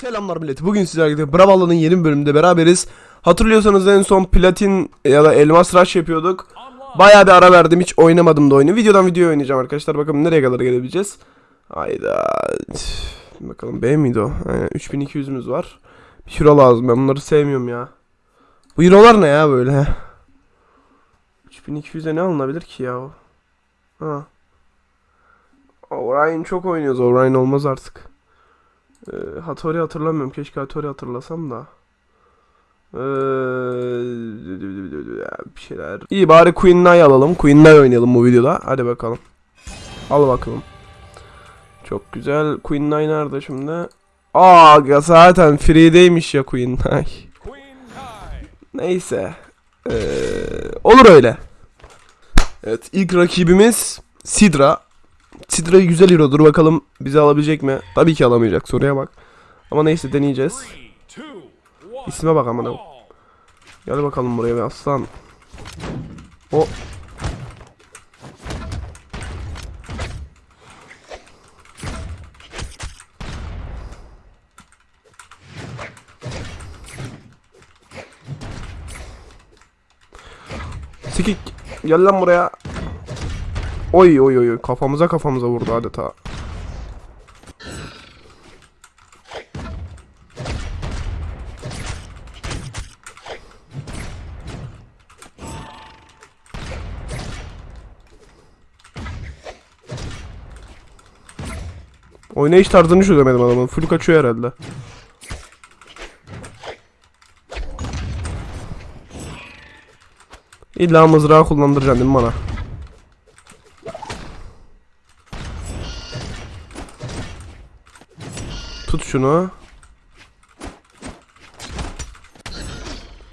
Selamlar millet. Bugün sizlerle Bravalla'nın yeni bölümünde beraberiz. Hatırlıyorsanız en son platin ya da elmas rush yapıyorduk. Bayağı bir ara verdim. Hiç oynamadım da oyunu. Videodan videoya oynayacağım arkadaşlar. Bakalım nereye kadar gelebileceğiz. Hayda. Bakalım B miydi o? Aynen 3200'ümüz var. Bir euro lazım. Ben bunları sevmiyorum ya. Bu eurolar ne ya böyle? 3200'e ne alınabilir ki ya o? Ha. Orion çok oynuyoruz. Orion olmaz artık. Ee, Hattori hatırlamıyorum. Keşke Hattori hatırlasam da. Ee, bir şeyler. İyi bari Queen Nai alalım. Queen Nai oynayalım bu videoda. Hadi bakalım. Al bakalım. Çok güzel. Queen Nai nerede şimdi? Aa zaten free'deymiş ya Queen Nai. Neyse. Ee, olur öyle. Evet ilk rakibimiz Sidra. Sidra güzel hero'dur bakalım bizi alabilecek mi? Tabii ki alamayacak soruya bak. Ama neyse deneyeceğiz. İsme bak amına. Gel bakalım buraya be aslan. O Sikik gel lan buraya. Oy oy oy kafamıza kafamıza vurdu adeta. Oynayış tarzını çözemedim adamın. Full kaçıyor herhalde. İlla mızrağı kullandıracaksın değil mi bana? Şunu.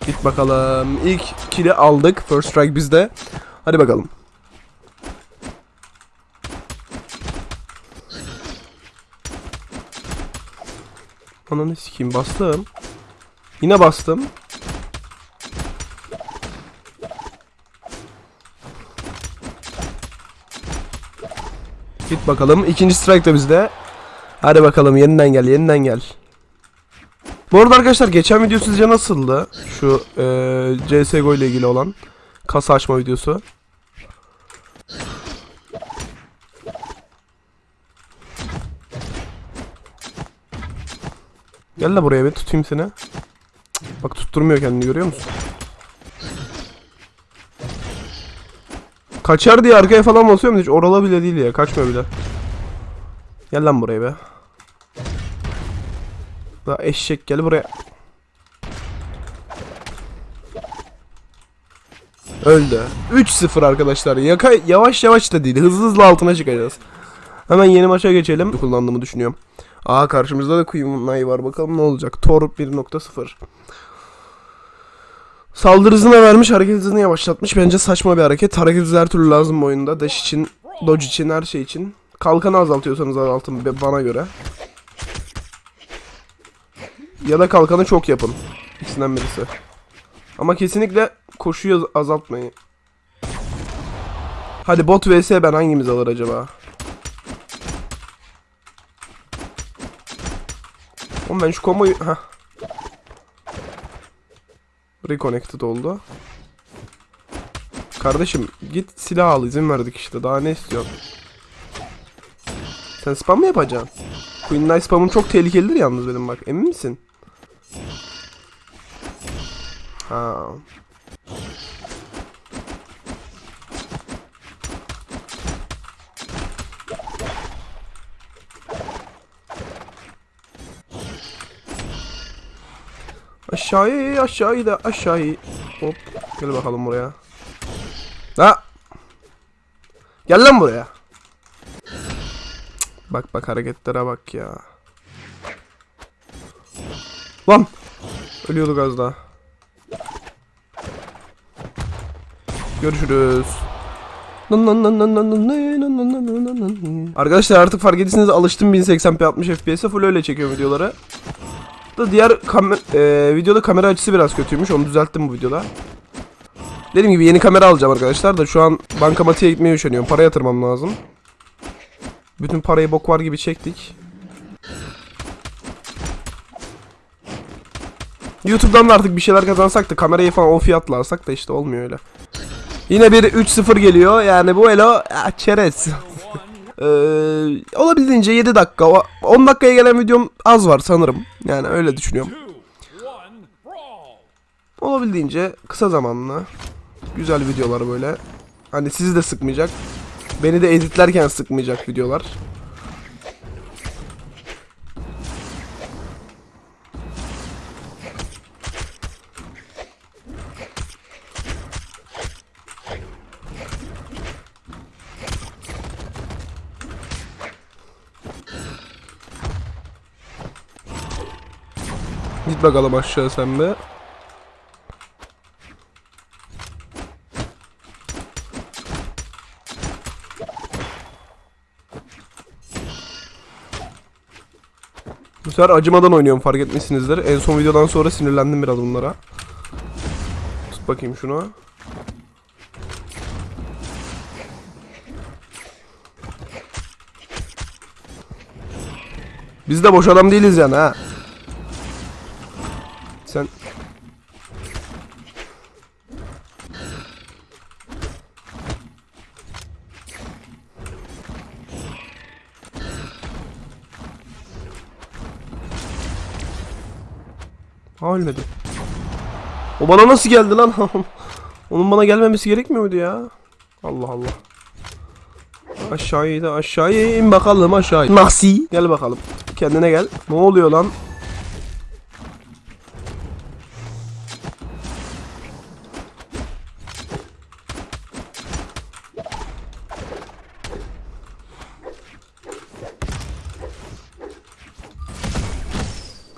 Git bakalım. İlk kill'i aldık. First strike bizde. Hadi bakalım. Ananı sikeyim bastım. Yine bastım. Git bakalım. İkinci strike de bizde. Hadi bakalım yeniden gel yeniden gel. Bu arada arkadaşlar geçen video sizce nasıldı? Şu eee CSGO ile ilgili olan kasa açma videosu. Gel de buraya bir tutayım seni. Bak tutturmuyor kendini görüyor musun? Kaçar diye arkaya falan basıyorum hiç orala bile değil ya kaçmıyor bile. Gel lan buraya be. Daha eşek gel buraya. Öldü. 3-0 arkadaşlar. Yaka yavaş yavaş da değil. Hızlı hızlı altına çıkacağız. Hemen yeni maça geçelim. Kullandığımı düşünüyorum. Aa karşımızda da Nai var. Bakalım ne olacak. Tor 1.0. Saldırı hızına vermiş, hareket hızını yavaşlatmış. Bence saçma bir hareket. Hareket hızı her türlü lazım bu oyunda. Dash için, dodge için, her şey için. Kalkanı azaltıyorsanız azaltın bana göre. Ya da kalkanı çok yapın. İkisinden birisi. Ama kesinlikle koşuyu az- azaltmayın. Hadi bot vs ben hangimiz alır acaba? Oğlum ben şu komboyu... Heh. Reconnected oldu. Kardeşim git silah al izin verdik işte daha ne istiyorsun? Sen spam mı yapacaksın? Queen Knight spamın çok tehlikelidir yalnız benim bak emin misin? Ha. Aşağıya aşağıya da aşağıya. Hop gel bakalım buraya. Ha. Gel lan buraya. Bak bak hareketlere bak ya. Lan. Ölüyorduk az daha. Görüşürüz. Arkadaşlar artık fark ettiyseniz alıştım 1080p 60 fps'e full öyle çekiyorum videoları. Da diğer kam e, videoda kamera açısı biraz kötüymüş. Onu düzelttim bu videoda. Dediğim gibi yeni kamera alacağım arkadaşlar da şu an bankamatiğe gitmeye üşeniyorum. Para yatırmam lazım. Bütün parayı bok var gibi çektik. YouTube'dan da artık bir şeyler kazansak da kamerayı falan o fiyatla alsak da işte olmuyor öyle. Yine bir 3-0 geliyor. Yani bu elo çerez. Ee, olabildiğince 7 dakika. o- 10 dakikaya gelen videom az var sanırım. Yani öyle düşünüyorum. Olabildiğince kısa zamanlı. Güzel videolar böyle. Hani sizi de sıkmayacak. Beni de editlerken sıkmayacak videolar. Git bakalım aşağı sen be. Bu sefer acımadan oynuyorum fark etmişsinizdir. En son videodan sonra sinirlendim biraz bunlara. Tut bakayım şunu. Biz de boş adam değiliz yani ha. Sen Ha ölmedi. O bana nasıl geldi lan? Onun bana gelmemesi gerekmiyor muydu ya? Allah Allah. Aşağıya da aşağıya in bakalım aşağı. Nasıl? Gel bakalım. Kendine gel. Ne oluyor lan?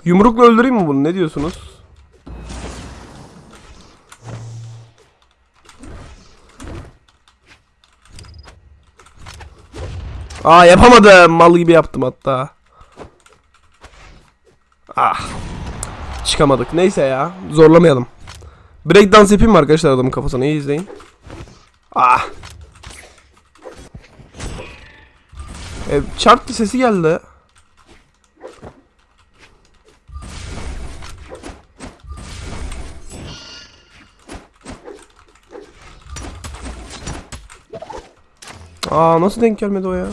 Yumrukla öldüreyim mi bunu? Ne diyorsunuz? Aa yapamadım. Mal gibi yaptım hatta. Ah. Çıkamadık. Neyse ya. Zorlamayalım. Breakdance yapayım mı arkadaşlar adamın kafasına? İyi izleyin. Ah. E, çarptı sesi geldi. Aa nasıl denk gelmedi o ya?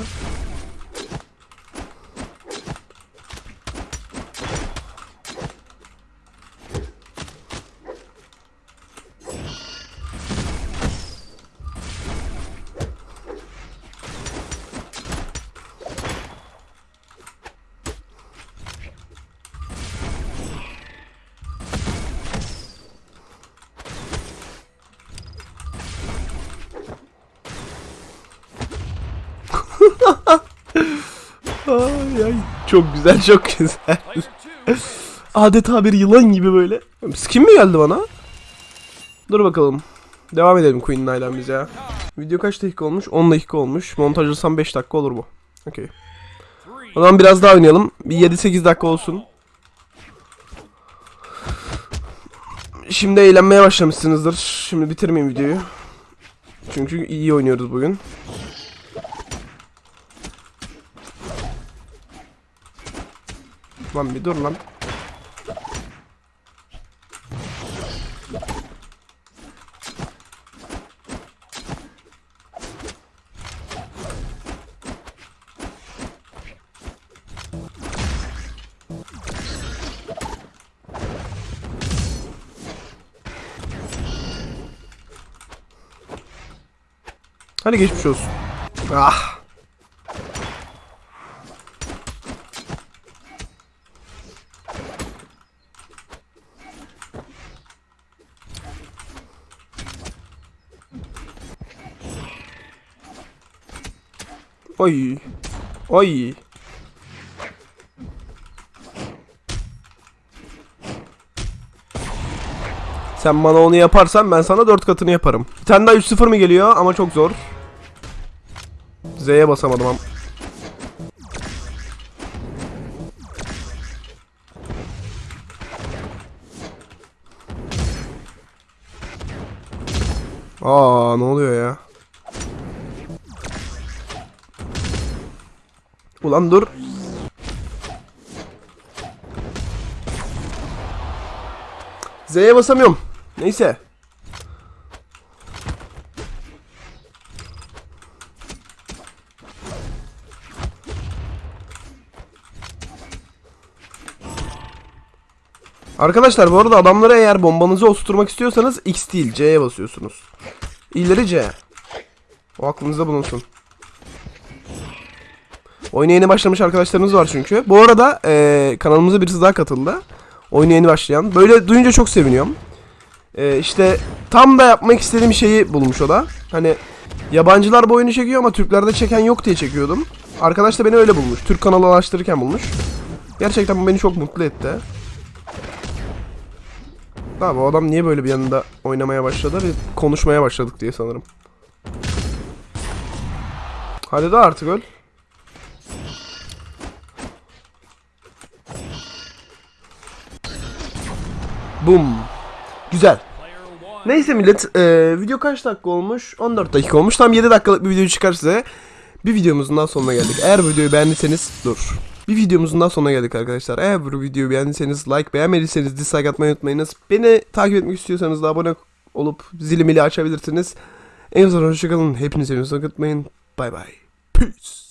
Çok güzel çok güzel. Adeta bir yılan gibi böyle. Skin mi geldi bana? Dur bakalım. Devam edelim Queen Night'dan biz ya. Video kaç dakika olmuş? 10 dakika olmuş. Montajlasam 5 dakika olur bu. Okey. O zaman biraz daha oynayalım. Bir 7-8 dakika olsun. Şimdi eğlenmeye başlamışsınızdır. Şimdi bitirmeyeyim videoyu. Çünkü iyi oynuyoruz bugün. Lan bir dur lan. Hadi geçmiş olsun. Ah. Oy. Oy. Sen bana onu yaparsan ben sana dört katını yaparım. Bir tane daha 3-0 mı geliyor ama çok zor. Z'ye basamadım ama. Aa ne oluyor ya? Ulan dur. Z'ye basamıyorum. Neyse. Arkadaşlar bu arada adamlara eğer bombanızı oturtmak istiyorsanız X değil C'ye basıyorsunuz. İleri C. O aklınızda bulunsun. Oyuna yeni başlamış arkadaşlarımız var çünkü. Bu arada eee, kanalımıza birisi daha katıldı. Oyuna yeni başlayan. Böyle duyunca çok seviniyorum. Eee işte tam da yapmak istediğim şeyi bulmuş o da. Hani yabancılar bu oyunu çekiyor ama Türklerde çeken yok diye çekiyordum. Arkadaş da beni öyle bulmuş. Türk kanalı araştırırken bulmuş. Gerçekten bu beni çok mutlu etti. Abi o adam niye böyle bir yanında oynamaya başladı ve konuşmaya başladık diye sanırım. Hadi de artık öl. Bum. Güzel. Neyse millet, e, video kaç dakika olmuş? 14 dakika olmuş. Tam 7 dakikalık bir video çıkar size. Bir videomuzun daha sonuna geldik. Eğer videoyu beğendiyseniz dur. Bir videomuzun daha sonuna geldik arkadaşlar. Eğer bu videoyu beğendiyseniz like, beğenmediyseniz dislike atmayı unutmayınız. Beni takip etmek istiyorsanız da abone olup zili mili açabilirsiniz. En son hoşçakalın. Hepinizi unutmayın. Bay bay. Peace.